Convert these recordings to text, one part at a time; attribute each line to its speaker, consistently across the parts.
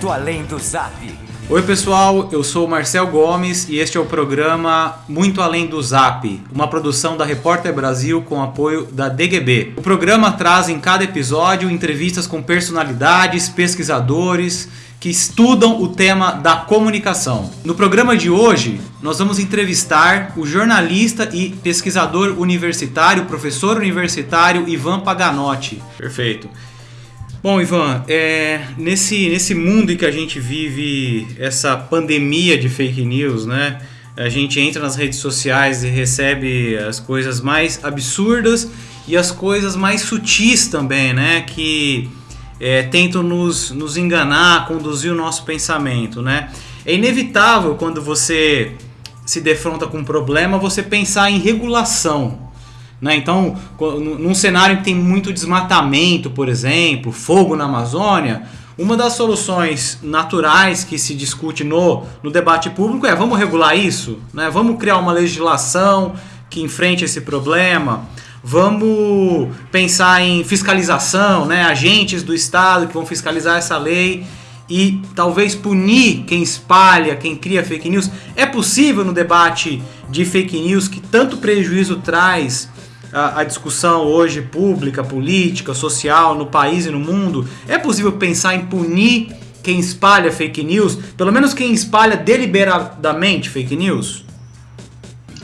Speaker 1: Muito Além do Zap.
Speaker 2: Oi pessoal, eu sou o Marcel Gomes e este é o programa Muito Além do Zap, uma produção da Repórter Brasil com apoio da DGB. O programa traz em cada episódio entrevistas com personalidades, pesquisadores que estudam o tema da comunicação. No programa de hoje, nós vamos entrevistar o jornalista e pesquisador universitário, professor universitário Ivan Paganotti. Perfeito. Bom, Ivan, é, nesse, nesse mundo em que a gente vive essa pandemia de fake news, né? A gente entra nas redes sociais e recebe as coisas mais absurdas e as coisas mais sutis também, né? Que é, tentam nos, nos enganar, conduzir o nosso pensamento, né? É inevitável quando você se defronta com um problema você pensar em regulação, né? Então, num cenário que tem muito desmatamento, por exemplo, fogo na Amazônia, uma das soluções naturais que se discute no, no debate público é vamos regular isso, né? vamos criar uma legislação que enfrente esse problema, vamos pensar em fiscalização, né? agentes do Estado que vão fiscalizar essa lei e talvez punir quem espalha, quem cria fake news. É possível no debate de fake news que tanto prejuízo traz a, a, discussão hoje pública, política, social no país e no mundo, é possível pensar em punir quem espalha fake news, pelo menos quem espalha deliberadamente fake news?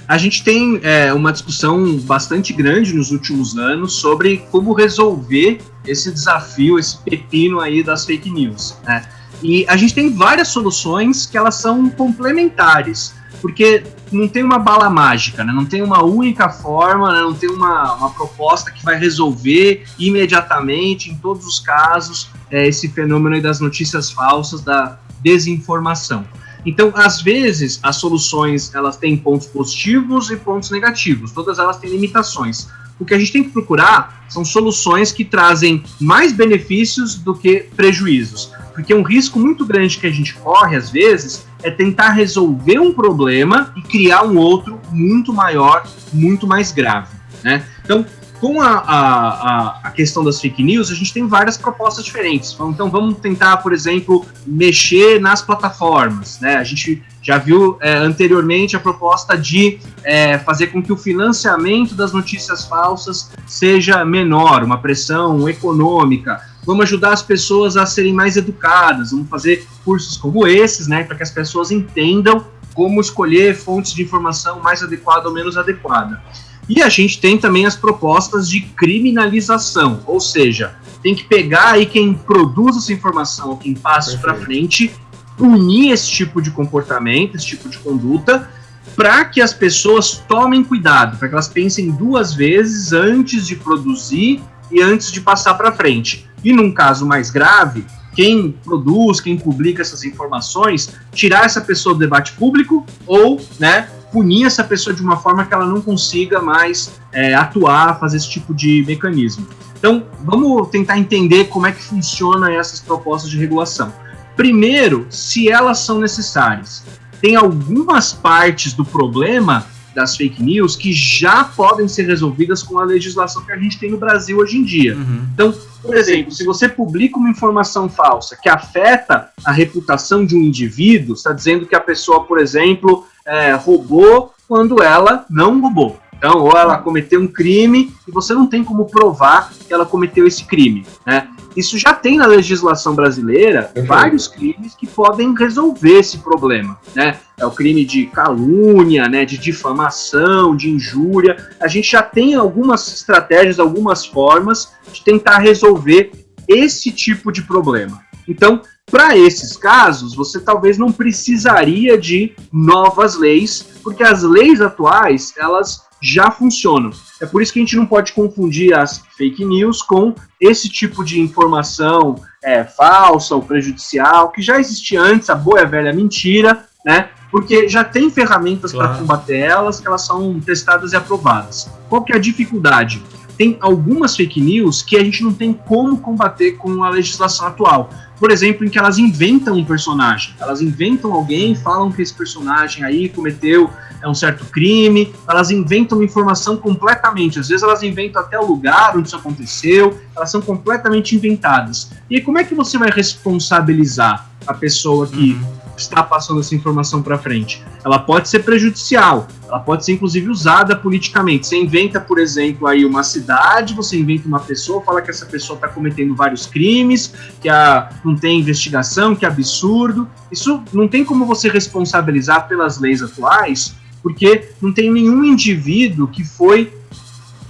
Speaker 3: A gente tem é, uma discussão bastante grande nos últimos anos sobre como resolver esse desafio, esse pepino aí das fake news. Né? E a gente tem várias soluções que elas são complementares porque não tem uma bala mágica, né? não tem uma única forma, né? não tem uma, uma proposta que vai resolver imediatamente, em todos os casos, é, esse fenômeno das notícias falsas, da desinformação. Então, às vezes, as soluções elas têm pontos positivos e pontos negativos, todas elas têm limitações. O que a gente tem que procurar são soluções que trazem mais benefícios do que prejuízos. Porque um risco muito grande que a gente corre, às vezes, é tentar resolver um problema e criar um outro muito maior, muito mais grave. Né? Então, com a, a, a, questão das fake news, a gente tem várias propostas diferentes. Então, vamos tentar, por exemplo, mexer nas plataformas. Né? A gente já viu é, anteriormente a proposta de é, fazer com que o financiamento das notícias falsas seja menor, uma pressão econômica. Vamos ajudar as pessoas a serem mais educadas, vamos fazer cursos como esses, né, para que as pessoas entendam como escolher fontes de informação mais adequada ou menos adequada. E a gente tem também as propostas de criminalização, ou seja, tem que pegar aí quem produz essa informação, quem passa para frente punir esse tipo de comportamento, esse tipo de conduta, para que as pessoas tomem cuidado, para que elas pensem duas vezes antes de produzir e antes de passar para frente. E num caso mais grave, quem produz, quem publica essas informações, tirar essa pessoa do debate público ou, né, punir essa pessoa de uma forma que ela não consiga mais é, atuar, fazer esse tipo de mecanismo. Então, vamos tentar entender como é que funciona essas propostas de regulação. Primeiro, se elas são necessárias. Tem algumas partes do problema das fake news que já podem ser resolvidas com a legislação que a gente tem no Brasil hoje em dia. Uhum. Então, por exemplo, se você publica uma informação falsa que afeta a reputação de um indivíduo, está dizendo que a pessoa, por exemplo, é, roubou quando ela não roubou. Então, ou ela cometeu um crime e você não tem como provar que ela cometeu esse crime, né? Isso já tem na legislação brasileira uhum. vários crimes que podem resolver esse problema, né? É o crime de calúnia, né, de difamação, de injúria. A gente já tem algumas estratégias, algumas formas de tentar resolver esse tipo de problema. Então, para esses casos, você talvez não precisaria de novas leis, porque as leis atuais, elas já funcionam. É por isso que a gente não pode confundir as fake news com esse tipo de informação é, falsa ou prejudicial, que já existia antes, a boa e velha mentira, né? Porque já tem ferramentas claro. para combater elas, que elas são testadas e aprovadas. Qual que é a dificuldade? Tem algumas fake news que a gente não tem como combater com a legislação atual. Por exemplo, em que elas inventam um personagem. Elas inventam alguém, falam que esse personagem aí cometeu é um certo crime, elas inventam informação completamente. Às vezes elas inventam até o lugar onde isso aconteceu, elas são completamente inventadas. E como é que você vai responsabilizar a pessoa que uhum. Está passando essa informação para frente? Ela pode ser prejudicial, ela pode ser inclusive usada politicamente. Você inventa, por exemplo, aí uma cidade, você inventa uma pessoa, fala que essa pessoa está cometendo vários crimes, que a, não tem investigação, que é absurdo. Isso não tem como você responsabilizar pelas leis atuais porque não tem nenhum indivíduo que foi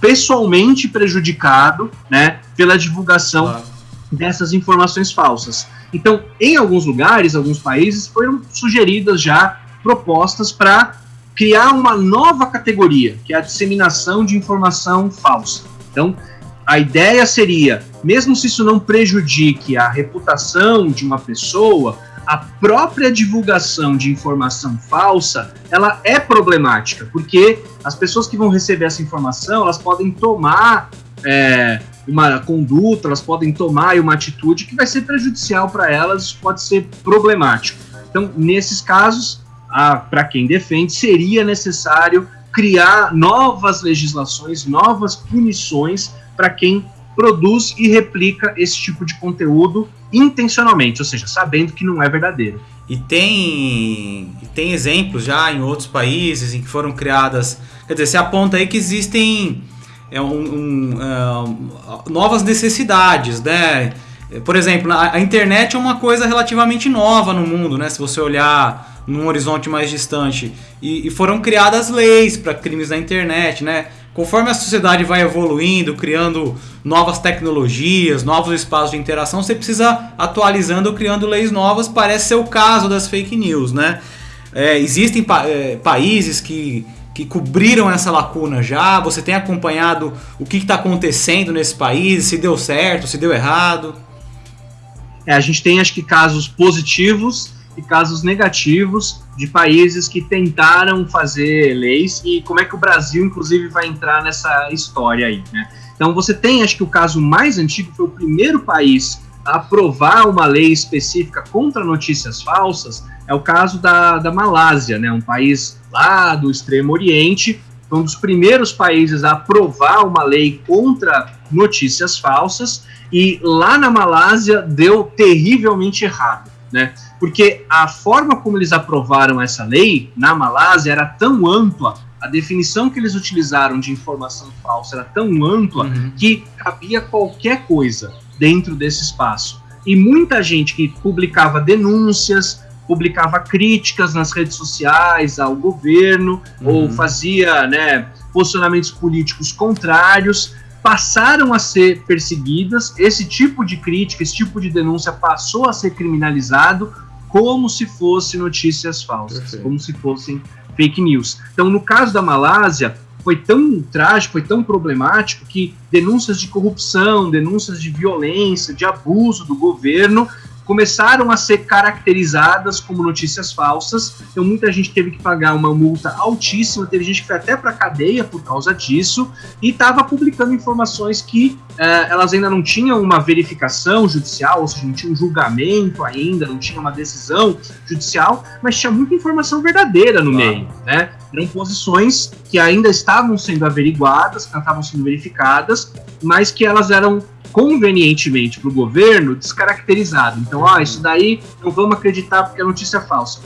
Speaker 3: pessoalmente prejudicado né, pela divulgação claro. Dessas informações falsas. Então, em alguns lugares, alguns países, foram sugeridas já propostas para criar uma nova categoria, que é a disseminação de informação falsa. Então, a ideia seria, mesmo se isso não prejudique a reputação de uma pessoa, a própria divulgação de informação falsa, ela é problemática, porque as pessoas que vão receber essa informação, elas podem tomar é, uma conduta, elas podem tomar uma atitude que vai ser prejudicial para elas, pode ser problemático. Então, nesses casos, para quem defende, seria necessário criar novas legislações, novas punições para quem produz e replica esse tipo de conteúdo intencionalmente, ou seja, sabendo que não é verdadeiro.
Speaker 2: E tem, tem exemplos já em outros países em que foram criadas. Quer dizer, se aponta aí que existem é, um, um, uh, novas necessidades, né? Por exemplo, a, internet é uma coisa relativamente nova no mundo, né? Se você olhar num horizonte mais distante. E, e foram criadas leis para crimes na internet, né? Conforme a sociedade vai evoluindo, criando novas tecnologias, novos espaços de interação, você precisa atualizando criando leis novas. Parece ser o caso das fake news, né? É, existem pa é, países que, que cobriram essa lacuna já. Você tem acompanhado o que está acontecendo nesse país? Se deu certo, se deu errado?
Speaker 3: É, a gente tem acho que casos positivos e casos negativos de países que tentaram fazer leis e como é que o Brasil, inclusive, vai entrar nessa história aí, né? Então você tem, acho que o caso mais antigo foi o primeiro país a aprovar uma lei específica contra notícias falsas, é o caso da, da Malásia, né? Um país lá do Extremo Oriente, um dos primeiros países a aprovar uma lei contra notícias falsas e lá na Malásia deu terrivelmente errado, né? porque a forma como eles aprovaram essa lei na Malásia era tão ampla, a definição que eles utilizaram de informação falsa era tão ampla uhum. que cabia qualquer coisa dentro desse espaço. E muita gente que publicava denúncias, publicava críticas nas redes sociais ao governo uhum. ou fazia né, posicionamentos políticos contrários passaram a ser perseguidas. Esse tipo de crítica, esse tipo de denúncia passou a ser criminalizado como se fosse notícias falsas, Perfeito. como se fossem fake news. Então, no caso da Malásia, foi tão trágico, foi tão problemático que denúncias de corrupção, denúncias de violência, de abuso do governo começaram a ser caracterizadas como notícias falsas. Então muita gente teve que pagar uma multa altíssima, teve gente que foi até para cadeia por causa disso e estava publicando informações que eh, elas ainda não tinham uma verificação judicial, ou seja, não tinha um julgamento ainda, não tinha uma decisão judicial, mas tinha muita informação verdadeira no claro. meio, né? Eram posições que ainda estavam sendo averiguadas, que estavam sendo verificadas, mas que elas eram convenientemente para o governo descaracterizado. Então, ó, isso daí não vamos acreditar porque é notícia falsa.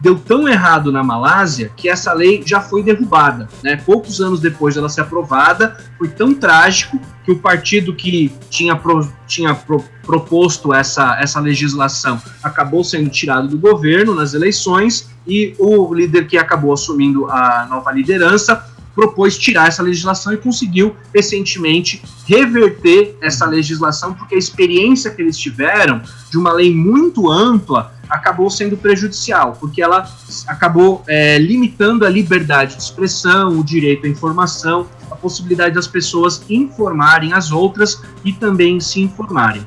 Speaker 3: Deu tão errado na Malásia que essa lei já foi derrubada. Né? Poucos anos depois dela ser aprovada, foi tão trágico que o partido que tinha, pro, tinha pro, proposto essa, essa legislação acabou sendo tirado do governo nas eleições e o líder que acabou assumindo a nova liderança propôs tirar essa legislação e conseguiu recentemente reverter essa legislação, porque a experiência que eles tiveram de uma lei muito ampla acabou sendo prejudicial, porque ela acabou é, limitando a liberdade de expressão, o direito à informação, a possibilidade das pessoas informarem as outras e também se informarem.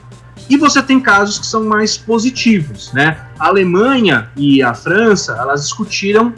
Speaker 3: E você tem casos que são mais positivos, né? A Alemanha e a França, elas discutiram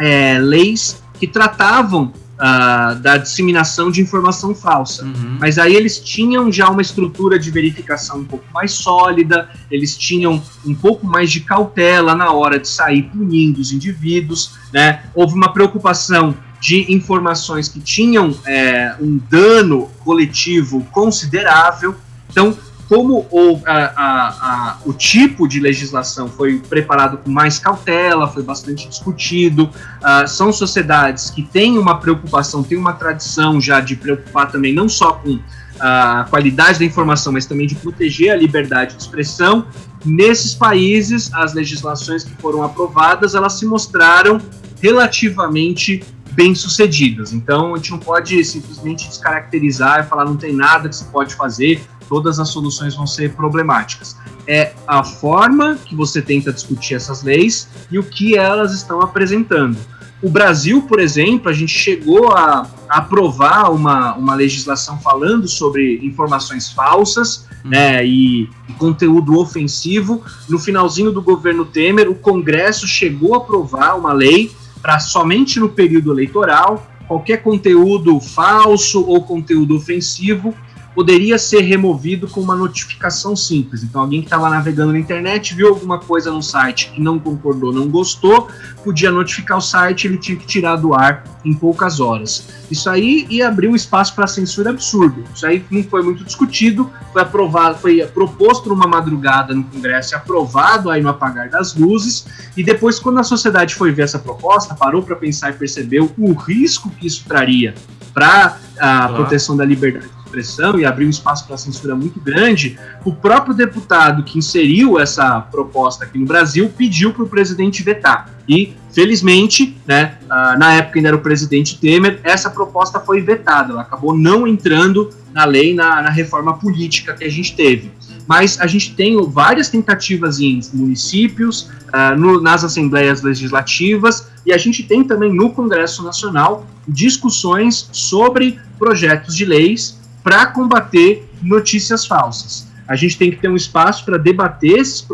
Speaker 3: é, leis que tratavam uh, da disseminação de informação falsa. Uhum. Mas aí eles tinham já uma estrutura de verificação um pouco mais sólida, eles tinham um pouco mais de cautela na hora de sair punindo os indivíduos, né? Houve uma preocupação de informações que tinham é, um dano coletivo considerável. Então, como o, a, a, a, o tipo de legislação foi preparado com mais cautela, foi bastante discutido, uh, são sociedades que têm uma preocupação, têm uma tradição já de preocupar também não só com a qualidade da informação, mas também de proteger a liberdade de expressão. Nesses países, as legislações que foram aprovadas, elas se mostraram relativamente bem-sucedidas. Então, a gente não pode simplesmente descaracterizar e falar não tem nada que se pode fazer, todas as soluções vão ser problemáticas. É a forma que você tenta discutir essas leis e o que elas estão apresentando. O Brasil, por exemplo, a gente chegou a aprovar uma, uma legislação falando sobre informações falsas uhum. né, e, e, conteúdo ofensivo. No finalzinho do governo Temer, o Congresso chegou a aprovar uma lei para somente no período eleitoral qualquer conteúdo falso ou conteúdo ofensivo poderia ser removido com uma notificação simples. Então, alguém que estava navegando na internet viu alguma coisa no site que não concordou, não gostou, podia notificar o site, ele tinha que tirar do ar em poucas horas. Isso aí ia abrir um espaço para censura absurdo. Isso aí não foi muito discutido, foi aprovado, foi proposto numa madrugada no Congresso e aprovado aí no apagar das luzes. E depois, quando a sociedade foi ver essa proposta, parou para pensar e percebeu o risco que isso traria para a proteção da liberdade expressão e abriu espaço para censura muito grande, o próprio deputado que inseriu essa proposta aqui no Brasil pediu para o presidente vetar. E, felizmente, né, uh, na época ainda era o presidente Temer, essa proposta foi vetada, ela acabou não entrando na lei, na, na reforma política que a gente teve mas a gente tem várias tentativas em municípios, uh, no, nas assembleias legislativas, e a gente tem também no Congresso Nacional discussões sobre projetos de leis para combater notícias falsas. A gente tem que ter um espaço para debater esses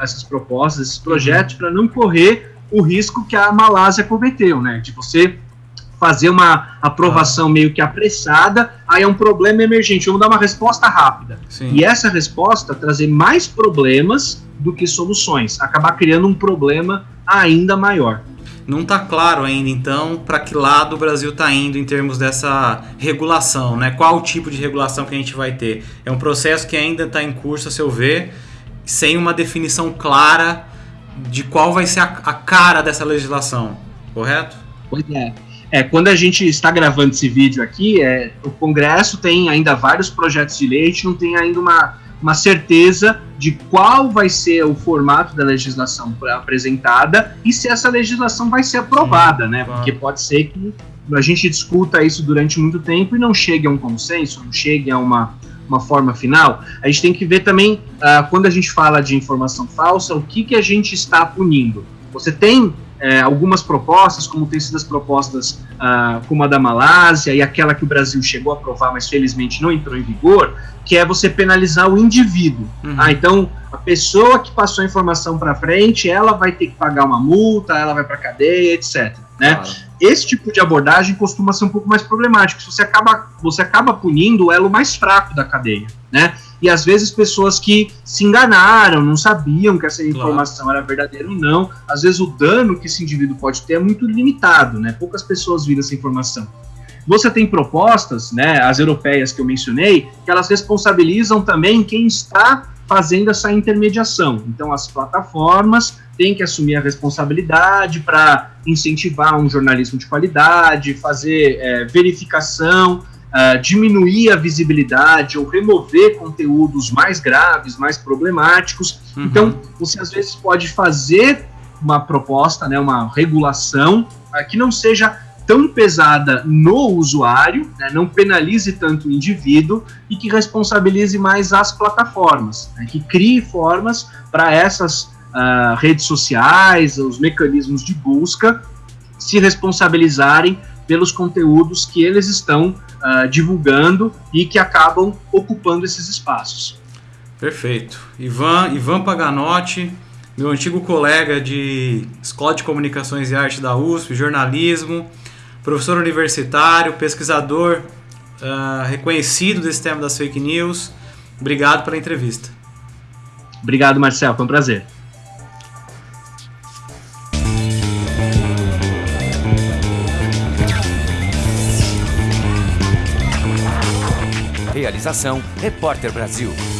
Speaker 3: essas propostas, esses projetos, para não correr o risco que a Malásia cometeu, né? De você fazer uma aprovação meio que apressada, aí é um problema emergente, vamos dar uma resposta rápida. Sim. E essa resposta trazer mais problemas do que soluções, acabar criando um problema ainda maior.
Speaker 2: Não está claro ainda, então, para que lado o Brasil está indo em termos dessa regulação, né? Qual o tipo de regulação que a gente vai ter? É um processo que ainda está em curso, a seu ver, sem uma definição clara de qual vai ser a, a cara dessa legislação, correto?
Speaker 3: Pois é. É, quando a gente está gravando esse vídeo aqui, é, o Congresso tem ainda vários projetos de lei, a gente não tem ainda uma uma certeza de qual vai ser o formato da legislação apresentada e se essa legislação vai ser aprovada, Sim, né? Claro. Porque pode ser que a gente discuta isso durante muito tempo e não chegue a um consenso, não chegue a uma, uma forma final. A gente tem que ver também, uh, quando a gente fala de informação falsa, o que, que a gente está punindo. Você tem é, algumas propostas, como tem sido as propostas ah, como a da Malásia e aquela que o Brasil chegou a aprovar, mas felizmente não entrou em vigor, que é você penalizar o indivíduo. Uhum. Ah, então, a pessoa que passou a informação para frente, ela vai ter que pagar uma multa, ela vai para cadeia, etc. Né? Claro. Esse tipo de abordagem costuma ser um pouco mais problemático. Você acaba, você acaba punindo o elo mais fraco da cadeia. Né? E às vezes pessoas que se enganaram, não sabiam que essa informação claro. era verdadeira ou não. Às vezes o dano que esse indivíduo pode ter é muito limitado, né? Poucas pessoas viram essa informação. Você tem propostas, né, as europeias que eu mencionei, que elas responsabilizam também quem está fazendo essa intermediação. Então, as plataformas têm que assumir a responsabilidade para incentivar um jornalismo de qualidade, fazer é, verificação uh, diminuir a visibilidade ou remover conteúdos mais graves, mais problemáticos. Uhum. Então, você às vezes pode fazer uma proposta, né, uma regulação uh, que não seja tão pesada no usuário, né, não penalize tanto o indivíduo e que responsabilize mais as plataformas, né, que crie formas para essas uh, redes sociais, os mecanismos de busca se responsabilizarem pelos conteúdos que eles estão uh, divulgando e que acabam ocupando esses espaços.
Speaker 2: Perfeito. Ivan, Ivan Paganotti, meu antigo colega de Escola de Comunicações e Arte da USP, jornalismo. professor universitário, pesquisador uh, reconhecido desse tema das fake news. Obrigado pela entrevista.
Speaker 3: Obrigado, Marcel. Foi um prazer.
Speaker 1: Realização Repórter Brasil.